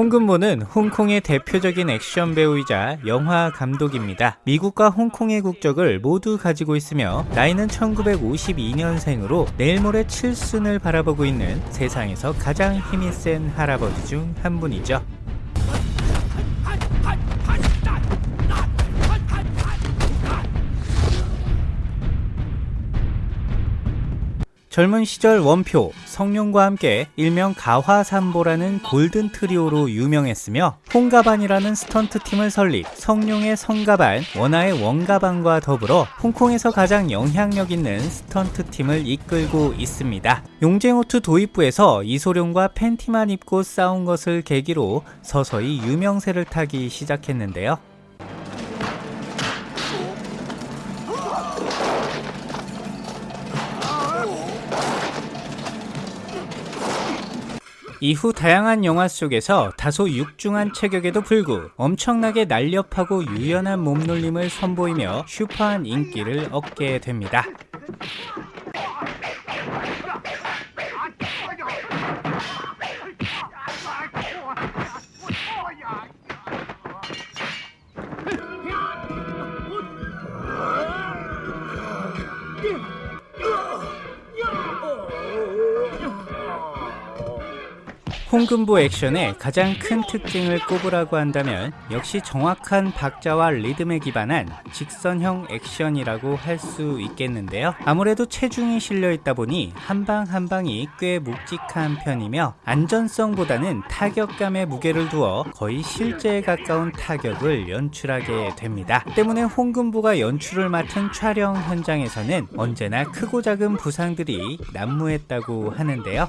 홍금보는 홍콩의 대표적인 액션 배우이자 영화 감독입니다. 미국과 홍콩의 국적을 모두 가지고 있으며 나이는 1952년생으로 내일 모레 칠순을 바라보고 있는 세상에서 가장 힘이 센 할아버지 중 한 분이죠. 젊은 시절 원표, 성룡과 함께 일명 가화삼보라는 golden trio로 유명했으며 홍가반이라는 스턴트 팀을 설립, 성룡의 성가반, 원화의 원가반과 더불어 홍콩에서 가장 영향력 있는 스턴트 팀을 이끌고 있습니다. 용쟁호투 도입부에서 이소룡과 팬티만 입고 싸운 것을 계기로 서서히 유명세를 타기 시작했는데요. 이후 다양한 영화 속에서 다소 육중한 체격에도 불구 엄청나게 날렵하고 유연한 몸놀림을 선보이며 슈퍼한 인기를 얻게 됩니다. 홍금보 액션의 가장 큰 특징을 꼽으라고 한다면 역시 정확한 박자와 리듬에 기반한 직선형 액션이라고 할 수 있겠는데요. 아무래도 체중이 실려 있다 보니 한방 한방이 꽤 묵직한 편이며 안전성보다는 타격감에 무게를 두어 거의 실제에 가까운 타격을 연출하게 됩니다. 때문에 홍금보가 연출을 맡은 촬영 현장에서는 언제나 크고 작은 부상들이 난무했다고 하는데요.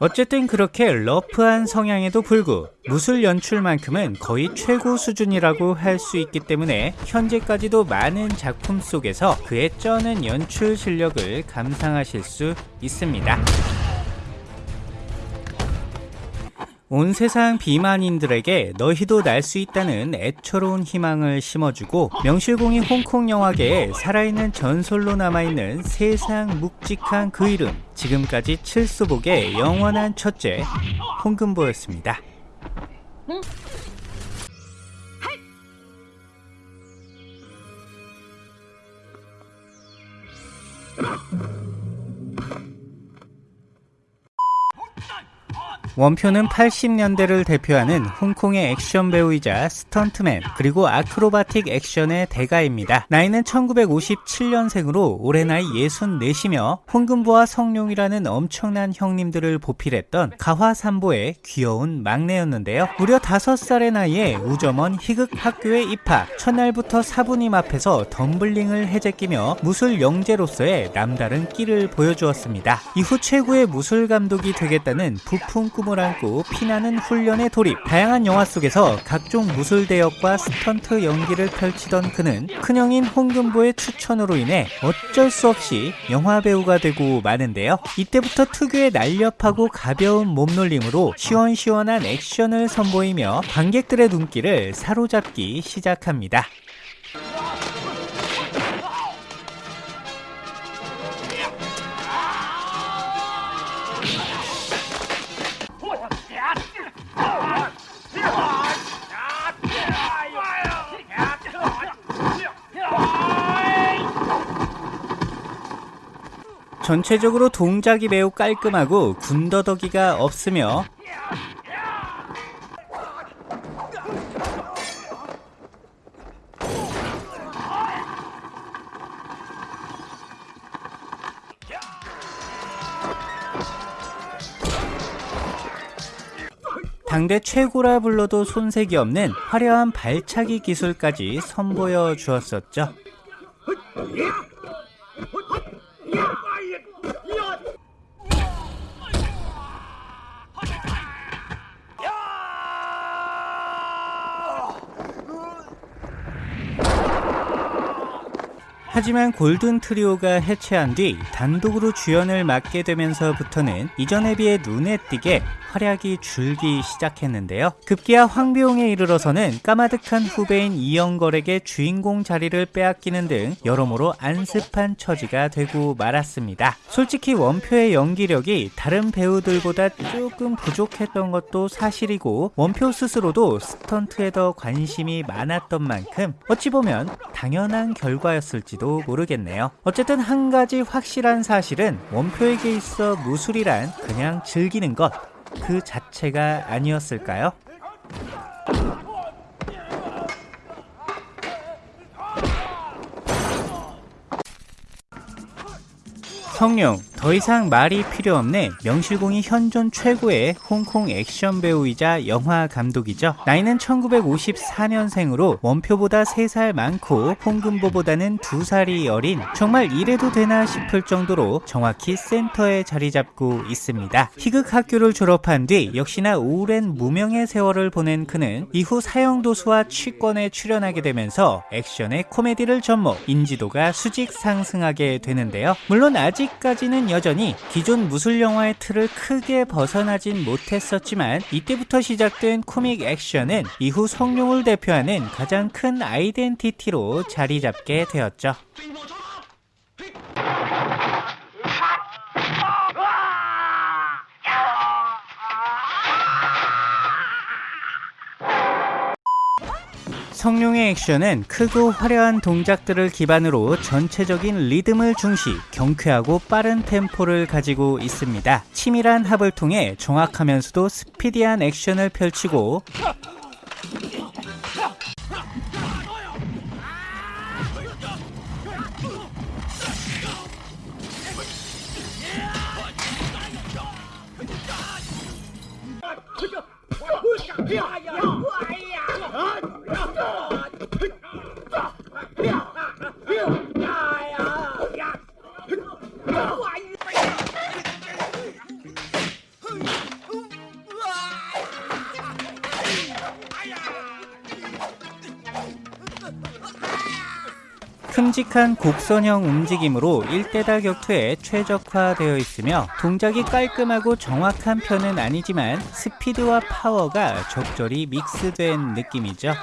어쨌든 그렇게 러프한 성향에도 불구 무술 연출만큼은 거의 최고 수준이라고 할 수 있기 때문에 현재까지도 많은 작품 속에서 그의 쩌는 연출 실력을 감상하실 수 있습니다. 온 세상 비만인들에게 너희도 날 수 있다는 애처로운 희망을 심어주고 명실공히 홍콩 영화계에 살아있는 전설로 남아있는 세상 묵직한 그 이름 지금까지 칠수복의 영원한 첫째 홍금보였습니다. 응? 원표는 80년대를 대표하는 홍콩의 액션 배우이자 스턴트맨 그리고 아크로바틱 액션의 대가입니다. 나이는 1957년생으로 올해 나이 64이며 홍금보와 성룡이라는 엄청난 형님들을 보필했던 가화삼보의 귀여운 막내였는데요. 무려 5살의 나이에 우점원 희극 학교에 입학 첫날부터 사부님 앞에서 덤블링을 해제끼며 무술 영재로서의 남다른 끼를 보여주었습니다. 이후 최고의 무술 감독이 되겠다는 부푼 꿈 꿈을 안고 피나는 훈련에 돌입. 다양한 영화 속에서 각종 무술 대역과 스턴트 연기를 펼치던 그는 큰형인 홍금보의 추천으로 인해 어쩔 수 없이 영화 배우가 되고 마는데요. 이때부터 특유의 날렵하고 가벼운 몸놀림으로 시원시원한 액션을 선보이며 관객들의 눈길을 사로잡기 시작합니다 전체적으로 동작이 매우 깔끔하고 군더더기가 없으며 당대 최고라 불러도 손색이 없는 화려한 발차기 기술까지 선보여 주었었죠. 하지만 골든 트리오가 해체한 뒤 단독으로 주연을 맡게 되면서부터는 이전에 비해 눈에 띄게 활약이 줄기 시작했는데요. 급기야 황비용에 이르러서는 까마득한 후배인 이영걸에게 주인공 자리를 빼앗기는 등 여러모로 안습한 처지가 되고 말았습니다. 솔직히 원표의 연기력이 다른 배우들보다 조금 부족했던 것도 사실이고 원표 스스로도 스턴트에 더 관심이 많았던 만큼 어찌 보면 당연한 결과였을지도 모르겠네요. 어쨌든 한 가지 확실한 사실은 원표에게 있어 무술이란 그냥 즐기는 것 그 자체가 아니었을까요? 성룡 더 이상 말이 필요 없네 명실공히 현존 최고의 홍콩 액션 배우이자 영화 감독이죠. 나이는 1954년생으로 원표보다 3살 많고 홍금보보다는 2살이 어린 정말 이래도 되나 싶을 정도로 정확히 센터에 자리 잡고 있습니다. 희극 학교를 졸업한 뒤 역시나 오랜 무명의 세월을 보낸 그는 이후 사형도수와 취권에 출연하게 되면서 액션의 코미디를 접목 인지도가 수직 상승하게 되는데요. 물론 아직 아직까지는 여전히 기존 무술 영화의 틀을 크게 벗어나진 못했었지만 이때부터 시작된 코믹 액션은 이후 성룡을 대표하는 가장 큰 아이덴티티로 자리 잡게 되었죠. 성룡의 액션은 크고 화려한 동작들을 기반으로 전체적인 리듬을 중시 경쾌하고 빠른 템포를 가지고 있습니다. 치밀한 합을 통해 정확하면서도 스피디한 액션을 펼치고 큼직한 곡선형 움직임으로 일대다 격투에 최적화되어 있으며 동작이 깔끔하고 정확한 편은 아니지만 스피드와 파워가 적절히 믹스된 느낌이죠.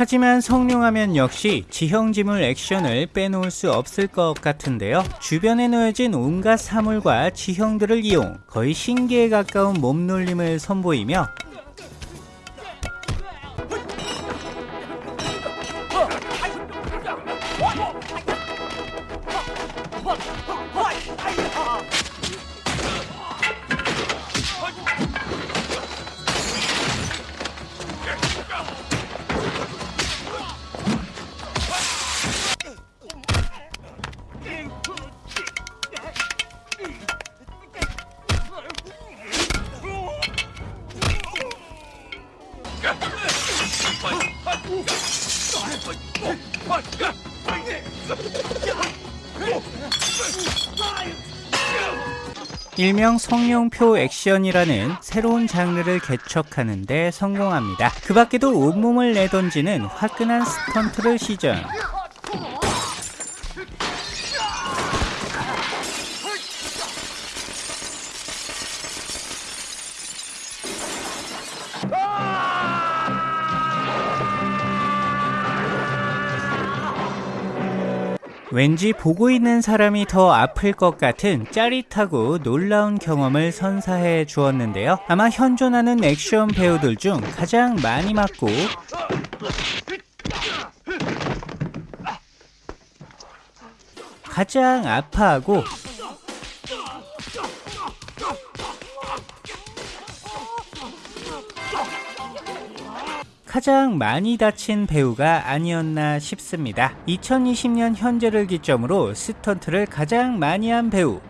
하지만 성룡하면 역시 지형지물 액션을 빼놓을 수 없을 것 같은데요. 주변에 놓여진 온갖 사물과 지형들을 이용 거의 신기에 가까운 몸놀림을 선보이며 일명 성룡표 액션이라는 새로운 장르를 개척하는데 성공합니다. 그 밖에도 온몸을 내던지는 화끈한 스턴트를 시전. 왠지 보고 있는 사람이 더 아플 것 같은 짜릿하고 놀라운 경험을 선사해 주었는데요. 아마 현존하는 액션 배우들 중 가장 많이 맞고 가장 아파하고 가장 많이 다친 배우가 아니었나 싶습니다. 2020년 현재를 기점으로 스턴트를 가장 많이 한 배우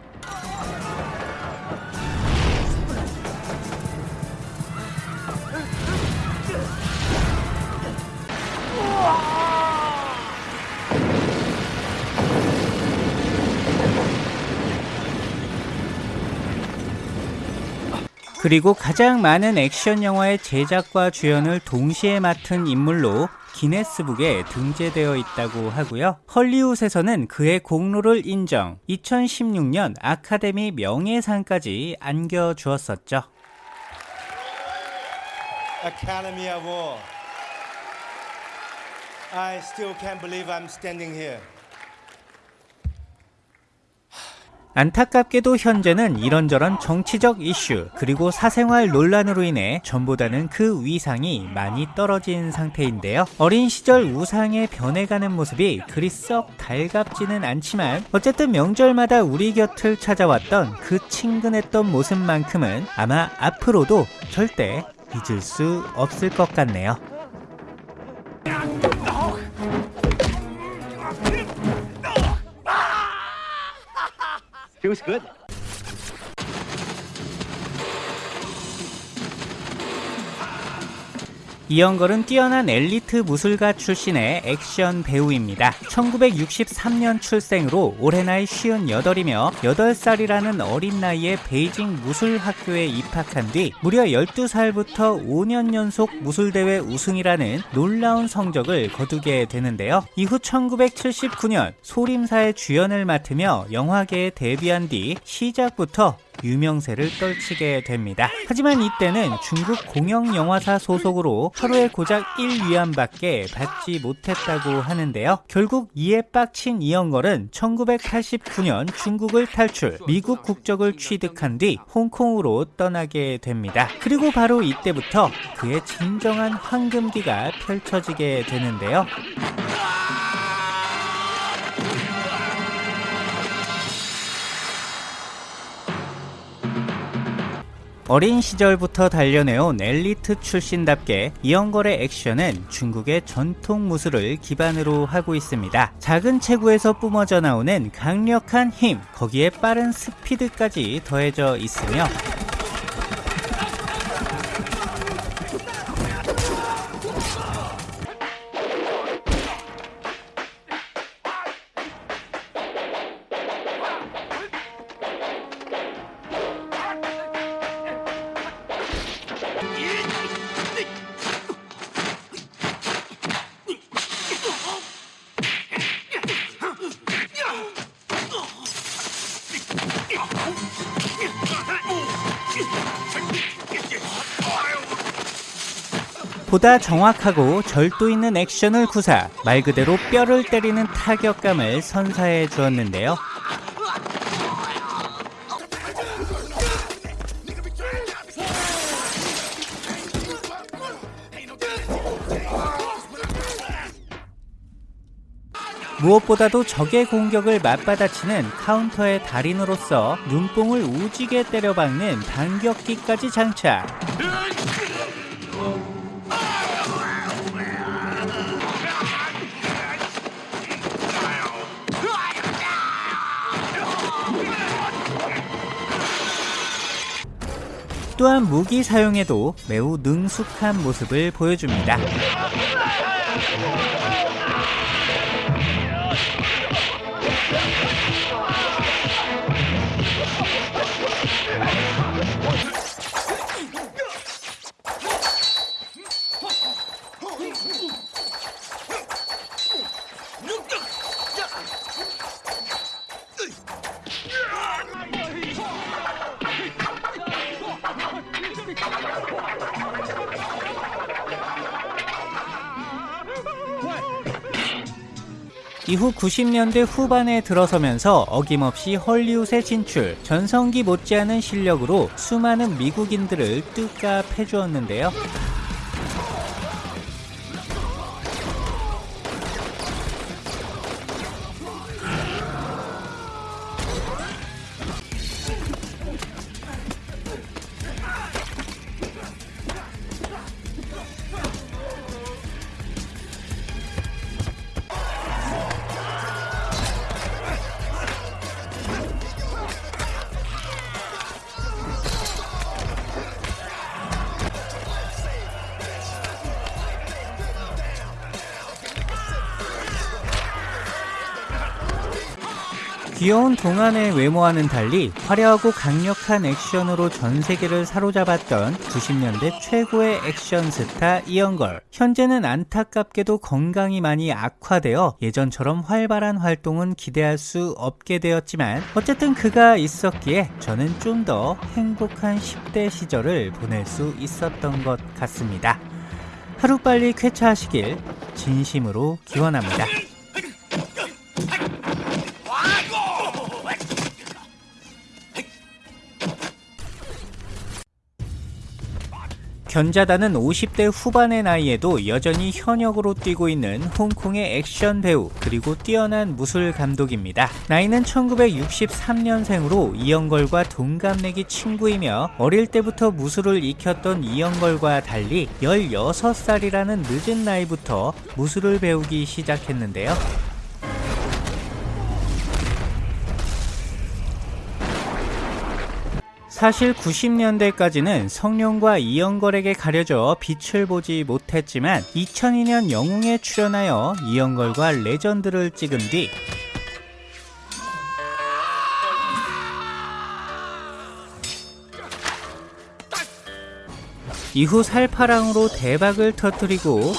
그리고 가장 많은 액션 영화의 제작과 주연을 동시에 맡은 인물로 기네스북에 등재되어 있다고 하고요. 헐리우드에서는 그의 공로를 인정, 2016년 아카데미 명예상까지 안겨주었었죠. Academy Award. I still can't believe I'm standing here. 안타깝게도 현재는 이런저런 정치적 이슈 그리고 사생활 논란으로 인해 전보다는 그 위상이 많이 떨어진 상태인데요. 어린 시절 우상에 변해가는 모습이 그리 썩 달갑지는 않지만 어쨌든 명절마다 우리 곁을 찾아왔던 그 친근했던 모습만큼은 아마 앞으로도 절대 잊을 수 없을 것 같네요. Feels good. 이영걸은 뛰어난 엘리트 무술가 출신의 액션 배우입니다. 1963년 출생으로 올해 나이 58이며 8살이라는 어린 나이에 베이징 무술학교에 입학한 뒤 무려 12살부터 5년 연속 무술대회 우승이라는 놀라운 성적을 거두게 되는데요. 이후 1979년 소림사의 주연을 맡으며 영화계에 데뷔한 뒤 시작부터 유명세를 떨치게 됩니다. 하지만 이때는 중국 공영영화사 소속으로 하루에 고작 1위안밖에 받지 못했다고 하는데요. 결국 이에 빡친 이영걸은 1989년 중국을 탈출, 미국 국적을 취득한 뒤 홍콩으로 떠나게 됩니다. 그리고 바로 이때부터 그의 진정한 황금기가 펼쳐지게 되는데요. 어린 시절부터 단련해온 엘리트 출신답게 이영걸의 액션은 중국의 전통 무술을 기반으로 하고 있습니다. 작은 체구에서 뿜어져 나오는 강력한 힘, 거기에 빠른 스피드까지 더해져 있으며 보다 정확하고 절도 있는 액션을 구사, 말 그대로 뼈를 때리는 타격감을 선사해 주었는데요. 무엇보다도 적의 공격을 맞받아치는 카운터의 달인으로서 눈뽕을 우지게 때려박는 반격기까지 장착. 또한 무기 사용에도 매우 능숙한 모습을 보여줍니다. 이후 90년대 후반에 들어서면서 어김없이 헐리우드에 진출, 전성기 못지않은 실력으로 수많은 미국인들을 뜻값 해주었는데요. 귀여운 동안의 외모와는 달리 화려하고 강력한 액션으로 전 세계를 사로잡았던 90년대 최고의 액션 스타 이영걸. 현재는 안타깝게도 건강이 많이 악화되어 예전처럼 활발한 활동은 기대할 수 없게 되었지만 어쨌든 그가 있었기에 저는 좀 더 행복한 10대 시절을 보낼 수 있었던 것 같습니다. 하루빨리 쾌차하시길 진심으로 기원합니다. 견자단은 50대 후반의 나이에도 여전히 현역으로 뛰고 있는 홍콩의 액션 배우 그리고 뛰어난 무술 감독입니다. 나이는 1963년생으로 이영걸과 동갑내기 친구이며 어릴 때부터 무술을 익혔던 이영걸과 달리 16살이라는 늦은 나이부터 무술을 배우기 시작했는데요. 사실 90년대까지는 성룡과 이영걸에게 가려져 빛을 보지 못했지만 2002년 영웅에 출연하여 이영걸과 레전드를 찍은 뒤 이후 살파랑으로 대박을 터뜨리고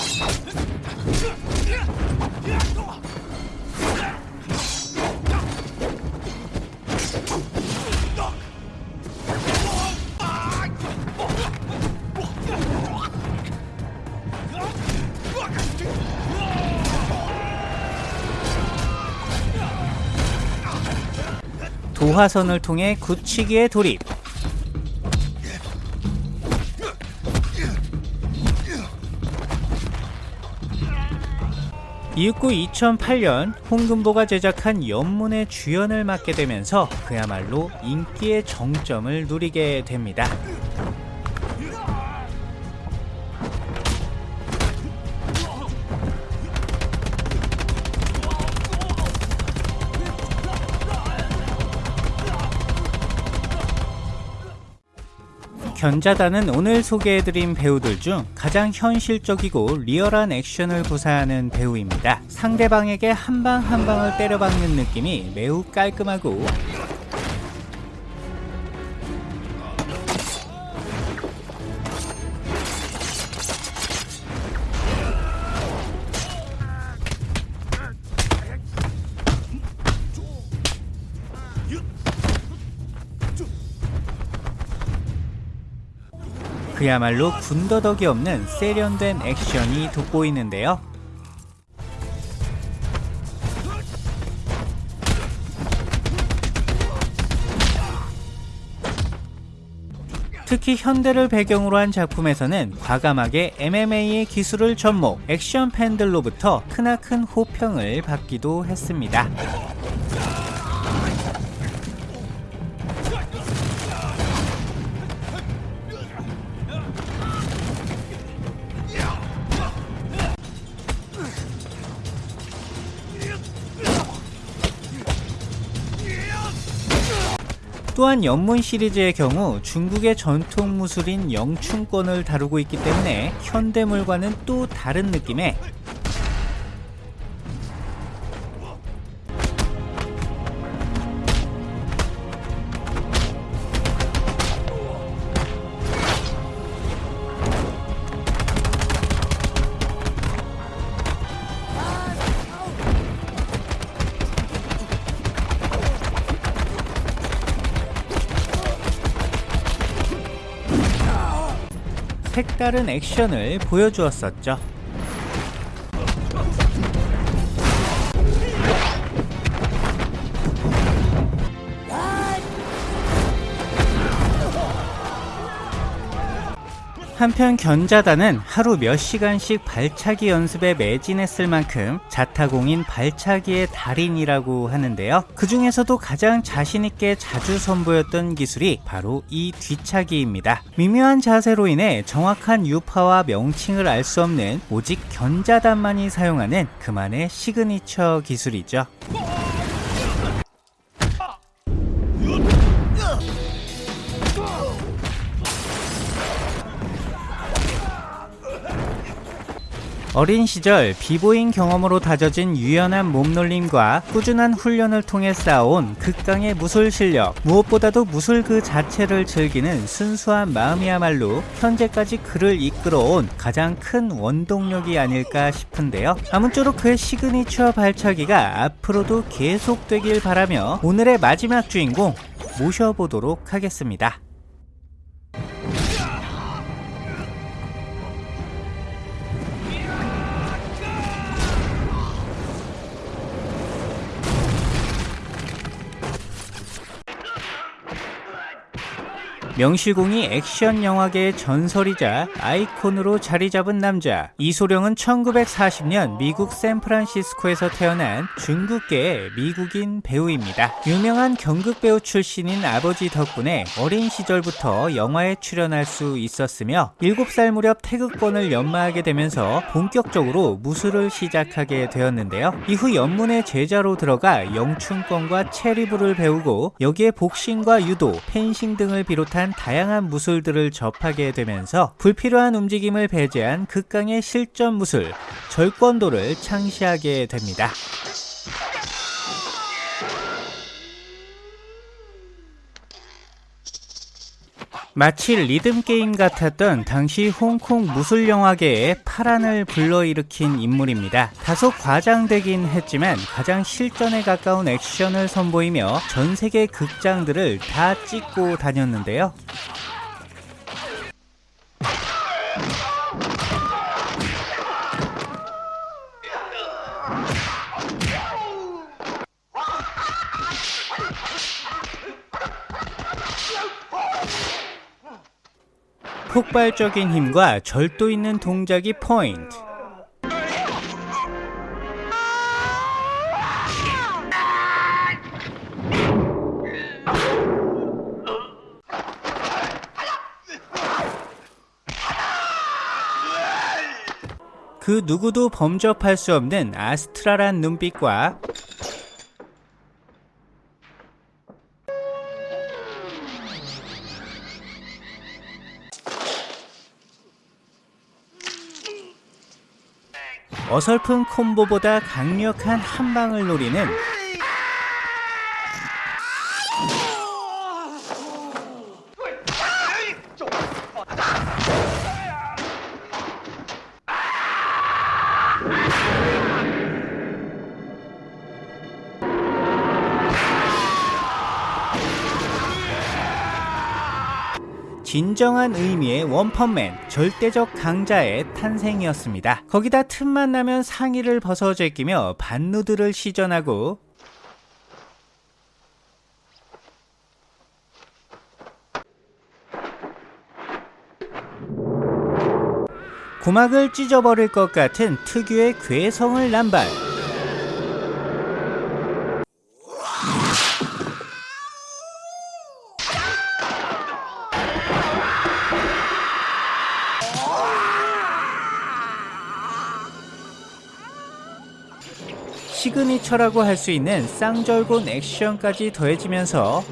도화선을 통해 굳히기에 돌입. 이윽고 2008년 홍금보가 제작한 연문의 주연을 맡게 되면서 그야말로 인기의 정점을 누리게 됩니다. 견자단은 오늘 소개해드린 배우들 중 가장 현실적이고 리얼한 액션을 구사하는 배우입니다. 상대방에게 한 방 한 방을 때려박는 느낌이 매우 깔끔하고 그야말로 군더더기 없는 세련된 액션이 돋보이는데요. 특히 현대를 배경으로 한 작품에서는 과감하게 MMA의 기술을 접목, 액션 팬들로부터 크나큰 호평을 받기도 했습니다. 또한 연문 시리즈의 경우 중국의 전통 무술인 영춘권을 다루고 있기 때문에 현대물과는 또 다른 느낌의 색다른 액션을 보여주었었죠. 한편 견자단은 하루 몇 시간씩 발차기 연습에 매진했을 만큼 자타공인 발차기의 달인이라고 하는데요. 그 중에서도 가장 자신있게 자주 선보였던 기술이 바로 이 뒤차기입니다. 미묘한 자세로 인해 정확한 유파와 명칭을 알 수 없는 오직 견자단만이 사용하는 그만의 시그니처 기술이죠. 어린 시절 비보잉 경험으로 다져진 유연한 몸놀림과 꾸준한 훈련을 통해 쌓아온 극강의 무술 실력 무엇보다도 무술 그 자체를 즐기는 순수한 마음이야말로 현재까지 그를 이끌어온 가장 큰 원동력이 아닐까 싶은데요. 아무쪼록 그의 시그니처 발차기가 앞으로도 계속되길 바라며 오늘의 마지막 주인공 모셔보도록 하겠습니다 명실공히 액션 영화계의 전설이자 아이콘으로 자리 잡은 남자 이소룡은 1940년 미국 샌프란시스코에서 태어난 중국계의 미국인 배우입니다. 유명한 경극 배우 출신인 아버지 덕분에 어린 시절부터 영화에 출연할 수 있었으며 7살 무렵 태극권을 연마하게 되면서 본격적으로 무술을 시작하게 되었는데요. 이후 연문의 제자로 들어가 영춘권과 체리부를 배우고 여기에 복싱과 유도, 펜싱 등을 비롯한 다양한 무술들을 접하게 되면서 불필요한 움직임을 배제한 극강의 실전 무술, 절권도를 창시하게 됩니다. 마치 리듬게임 같았던 당시 홍콩 무술영화계의 파란을 불러일으킨 인물입니다. 다소 과장되긴 했지만 가장 실전에 가까운 액션을 선보이며 전세계 극장들을 다 찍고 다녔는데요. 폭발적인 힘과 절도 있는 동작이 포인트. 그 누구도 범접할 수 없는 아스트라란 눈빛과 어설픈 콤보보다 강력한 한방을 노리는 진정한 의미의 원펀맨, 절대적 강자의 탄생이었습니다. 거기다 틈만 나면 상의를 벗어 제끼며 반누드를 시전하고 고막을 찢어버릴 것 같은 특유의 괴성을 남발 시그니처라고 할 수 있는 쌍절곤 액션까지 더해지면서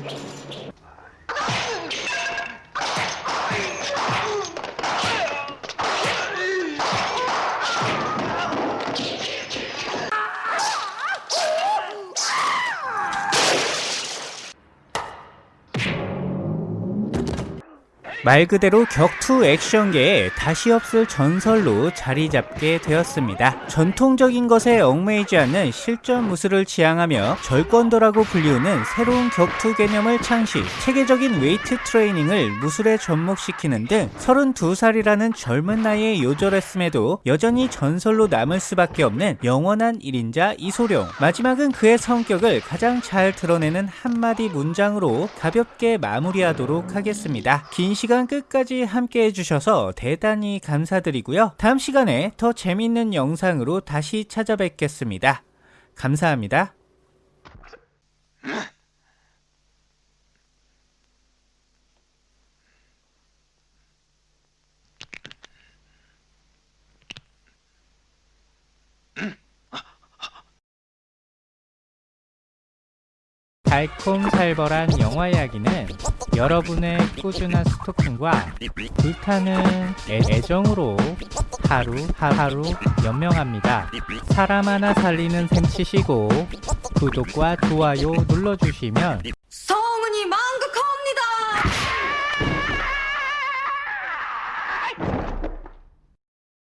말 그대로 격투 액션계에 다시 없을 전설로 자리 잡게 되었습니다. 전통적인 것에 얽매이지 않는 실전 무술을 지향하며 절권도라고 불리우는 새로운 격투 개념을 창시, 체계적인 웨이트 트레이닝을 무술에 접목시키는 등 32살이라는 젊은 나이에 요절했음에도 여전히 전설로 남을 수밖에 없는 영원한 1인자 이소룡. 마지막은 그의 성격을 가장 잘 드러내는 한마디 문장으로 가볍게 마무리하도록 하겠습니다. 긴 시간 시간 끝까지 함께 해주셔서 대단히 감사드리고요. 다음 시간에 더 재밌는 영상으로 다시 찾아뵙겠습니다. 감사합니다. 달콤살벌한 영화 이야기는 여러분의 꾸준한 스토킹과 불타는 애정으로 하루 하루 연명합니다. 사람 하나 살리는 셈 치시고 구독과 좋아요 눌러주시면 성은이 만극합니다!